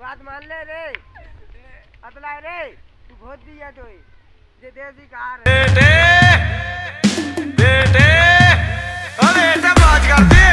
बात मान ले रे। अतला रे, तू भोज दिया तो जे देसी कार बेटे बेटे, अरे ऐसा बात करते